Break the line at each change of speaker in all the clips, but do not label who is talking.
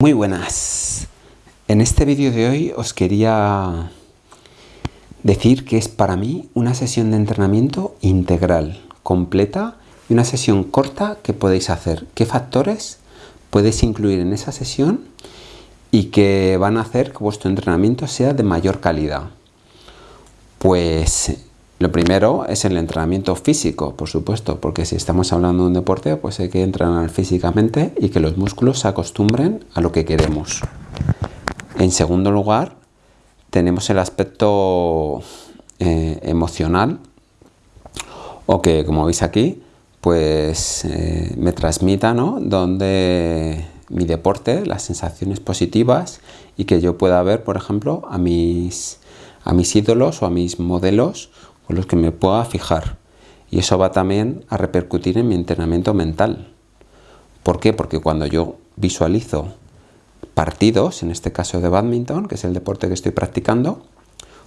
Muy buenas. En este vídeo de hoy os quería decir que es para mí una sesión de entrenamiento integral, completa y una sesión corta que podéis hacer. ¿Qué factores podéis incluir en esa sesión y que van a hacer que vuestro entrenamiento sea de mayor calidad? Pues lo primero es el entrenamiento físico, por supuesto, porque si estamos hablando de un deporte, pues hay que entrenar físicamente y que los músculos se acostumbren a lo que queremos. En segundo lugar, tenemos el aspecto eh, emocional, o que, como veis aquí, pues eh, me transmita, ¿no? Donde mi deporte, las sensaciones positivas y que yo pueda ver, por ejemplo, a mis, a mis ídolos o a mis modelos con los que me pueda fijar. Y eso va también a repercutir en mi entrenamiento mental. ¿Por qué? Porque cuando yo visualizo partidos, en este caso de badminton, que es el deporte que estoy practicando,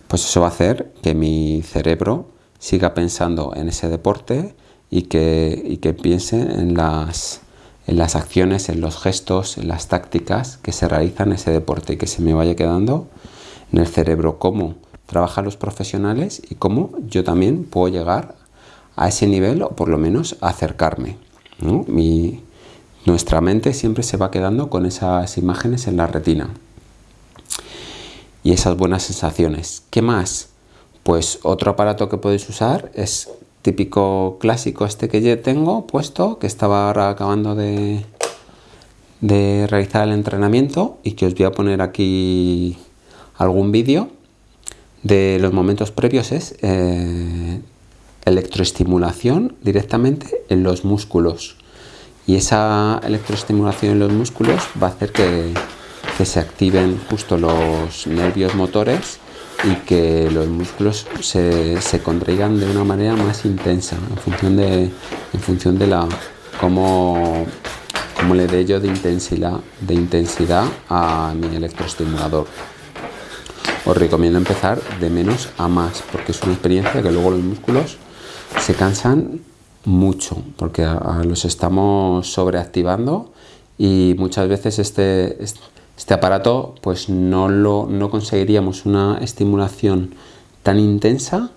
pues eso va a hacer que mi cerebro siga pensando en ese deporte y que, y que piense en las, en las acciones, en los gestos, en las tácticas que se realizan en ese deporte y que se me vaya quedando en el cerebro como trabajan los profesionales y cómo yo también puedo llegar a ese nivel o por lo menos acercarme. nuestra mente siempre se va quedando con esas imágenes en la retina y esas buenas sensaciones. ¿Qué más? Pues otro aparato que podéis usar es típico clásico este que yo tengo puesto, que estaba ahora acabando de, de realizar el entrenamiento y que os voy a poner aquí algún vídeo de los momentos previos es eh, electroestimulación directamente en los músculos. Y esa electroestimulación en los músculos va a hacer que, se activen justo los nervios motores y que los músculos se, se, contraigan de una manera más intensa en función de, en función de la cómo, cómo le dé yo de intensidad, de intensidad a mi electroestimulador os recomiendo empezar de menos a más, porque es una experiencia que luego los músculos se cansan mucho, porque los estamos sobreactivando y muchas veces este, este aparato pues no, lo, no conseguiríamos una estimulación tan intensa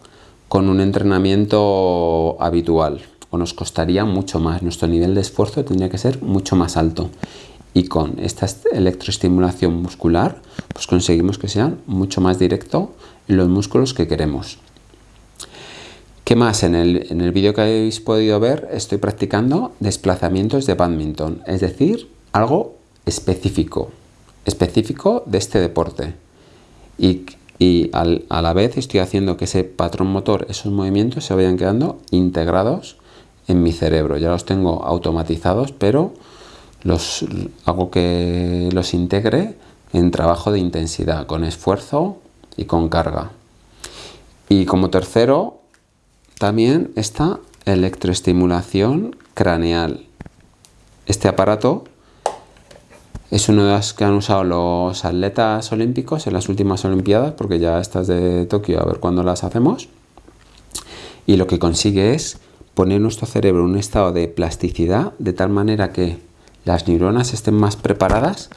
con un entrenamiento habitual o nos costaría mucho más, nuestro nivel de esfuerzo tendría que ser mucho más alto y con esta electroestimulación muscular pues conseguimos que sean mucho más directo los músculos que queremos. ¿Qué más? En el, en el vídeo que habéis podido ver estoy practicando desplazamientos de badminton, es decir, algo específico, específico de este deporte. Y, y a la vez estoy haciendo que ese patrón motor, esos movimientos se vayan quedando integrados en mi cerebro. Ya los tengo automatizados, pero los, hago que los integre en trabajo de intensidad, con esfuerzo y con carga. Y como tercero, también está electroestimulación craneal. Este aparato es uno de los que han usado los atletas olímpicos en las últimas olimpiadas, porque ya estas de Tokio, a ver cuándo las hacemos. Y lo que consigue es poner nuestro cerebro en un estado de plasticidad de tal manera que las neuronas estén más preparadas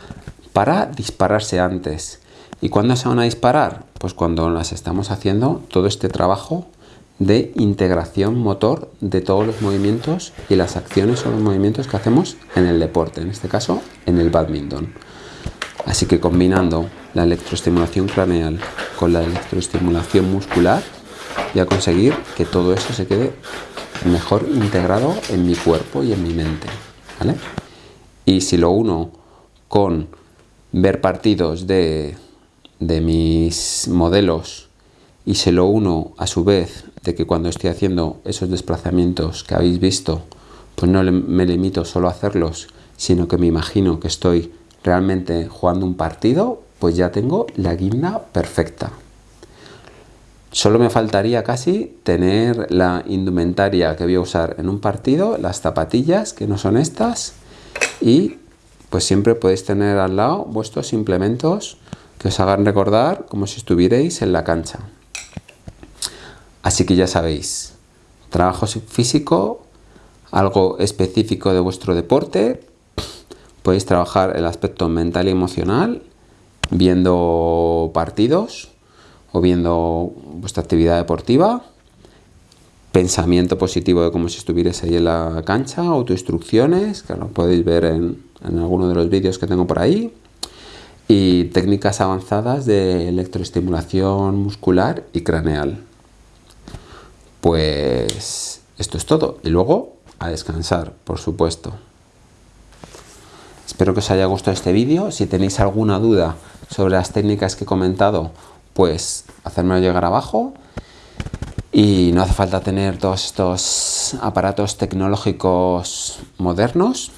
para dispararse antes. ¿Y cuándo se van a disparar? Pues cuando las estamos haciendo todo este trabajo de integración motor de todos los movimientos y las acciones o los movimientos que hacemos en el deporte, en este caso en el badminton. Así que combinando la electroestimulación craneal con la electroestimulación muscular voy a conseguir que todo eso se quede mejor integrado en mi cuerpo y en mi mente. ¿vale? Y si lo uno con ver partidos de, mis modelos y se lo uno a su vez de que cuando estoy haciendo esos desplazamientos que habéis visto, pues no me limito solo a hacerlos, sino que me imagino que estoy realmente jugando un partido, pues ya tengo la guinda perfecta. Solo me faltaría casi tener la indumentaria que voy a usar en un partido, las zapatillas, que no son estas, y pues siempre podéis tener al lado vuestros implementos que os hagan recordar como si estuvierais en la cancha. Así que ya sabéis, trabajo físico, algo específico de vuestro deporte, podéis trabajar el aspecto mental y emocional viendo partidos o viendo vuestra actividad deportiva, pensamiento positivo de como si estuvierais ahí en la cancha, autoinstrucciones, que lo podéis ver en, en alguno de los vídeos que tengo por ahí, y técnicas avanzadas de electroestimulación muscular y craneal. Pues esto es todo. Y luego a descansar, por supuesto. Espero que os haya gustado este vídeo. Si tenéis alguna duda sobre las técnicas que he comentado, pues hacérmelo llegar abajo. Y no hace falta tener todos estos aparatos tecnológicos modernos.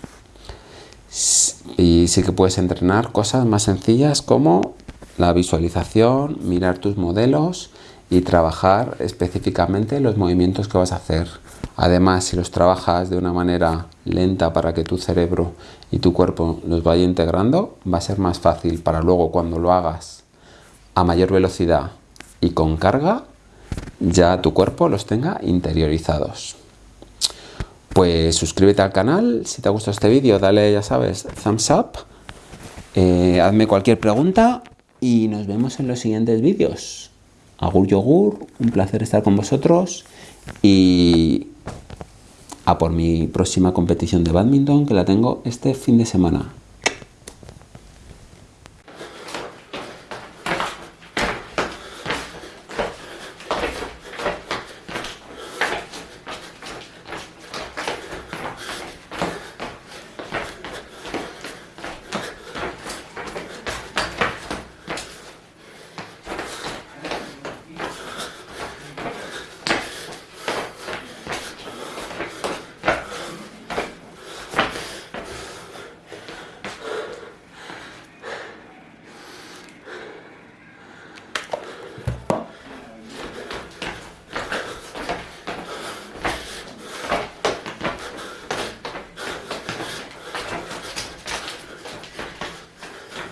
Y sí que puedes entrenar cosas más sencillas como la visualización, mirar tus modelos y trabajar específicamente los movimientos que vas a hacer. Además, si los trabajas de una manera lenta para que tu cerebro y tu cuerpo los vaya integrando, va a ser más fácil para luego cuando lo hagas a mayor velocidad y con carga, ya tu cuerpo los tenga interiorizados. Pues suscríbete al canal, si te ha gustado este vídeo dale, ya sabes, thumbs up, eh, hazme cualquier pregunta y nos vemos en los siguientes vídeos. Agur Yogur, un placer estar con vosotros y a por mi próxima competición de badminton que la tengo este fin de semana.